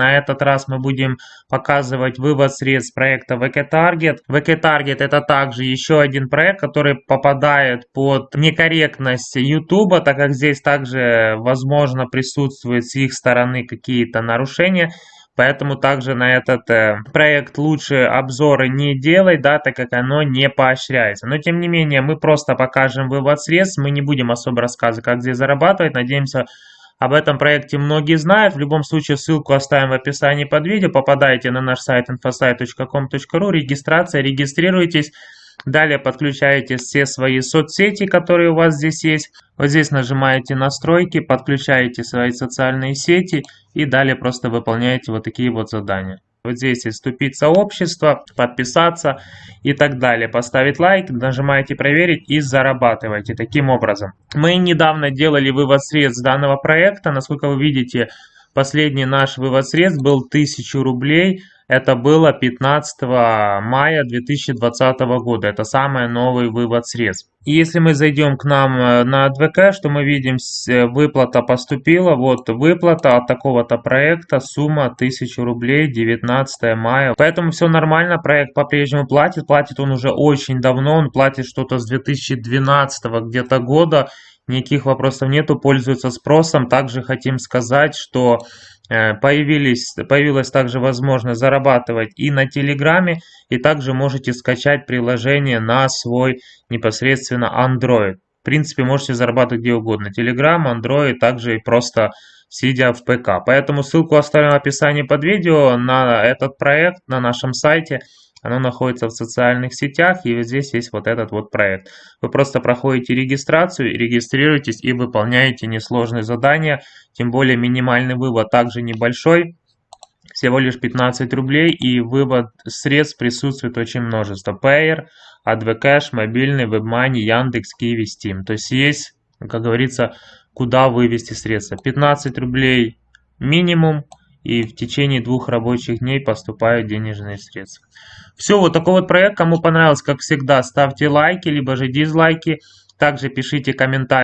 На этот раз мы будем показывать вывод средств проекта VK Target. VK Target это также еще один проект, который попадает под некорректность YouTube, так как здесь также возможно присутствует с их стороны какие-то нарушения. Поэтому также на этот э, проект лучше обзоры не делать, да, так как оно не поощряется. Но тем не менее, мы просто покажем вывод средств, мы не будем особо рассказывать, как здесь зарабатывать. Надеемся, об этом проекте многие знают. В любом случае, ссылку оставим в описании под видео. Попадайте на наш сайт infosite.com.ru, регистрация, регистрируйтесь. Далее подключаете все свои соцсети, которые у вас здесь есть. Вот здесь нажимаете настройки, подключаете свои социальные сети и далее просто выполняете вот такие вот задания. Вот здесь есть вступить в сообщество, подписаться и так далее. Поставить лайк, нажимаете проверить и зарабатываете таким образом. Мы недавно делали вывод средств данного проекта. Насколько вы видите, последний наш вывод средств был 1000 рублей. Это было 15 мая 2020 года. Это самый новый вывод средств. И если мы зайдем к нам э, на АДВК, что мы видим, э, выплата поступила. Вот выплата от такого-то проекта, сумма 1000 рублей, 19 мая. Поэтому все нормально, проект по-прежнему платит. Платит он уже очень давно, он платит что-то с 2012 где-то года. Никаких вопросов нету, пользуется спросом. Также хотим сказать, что Э, появились, появилась также возможность зарабатывать и на Телеграме, и также можете скачать приложение на свой непосредственно Android. В принципе, можете зарабатывать где угодно. Telegram, Android, также и просто сидя в ПК. Поэтому ссылку оставим в описании под видео на этот проект на нашем сайте. Оно находится в социальных сетях, и вот здесь есть вот этот вот проект. Вы просто проходите регистрацию, регистрируетесь и выполняете несложные задания. Тем более минимальный вывод также небольшой, всего лишь 15 рублей, и вывод средств присутствует очень множество. Payer, AdvCash, мобильный, WebMoney, Яндекс, Киви, Steam. То есть есть, как говорится, куда вывести средства. 15 рублей минимум, и в течение двух рабочих дней поступают денежные средства. Все, вот такой вот проект. Кому понравилось, как всегда, ставьте лайки, либо же дизлайки. Также пишите комментарии.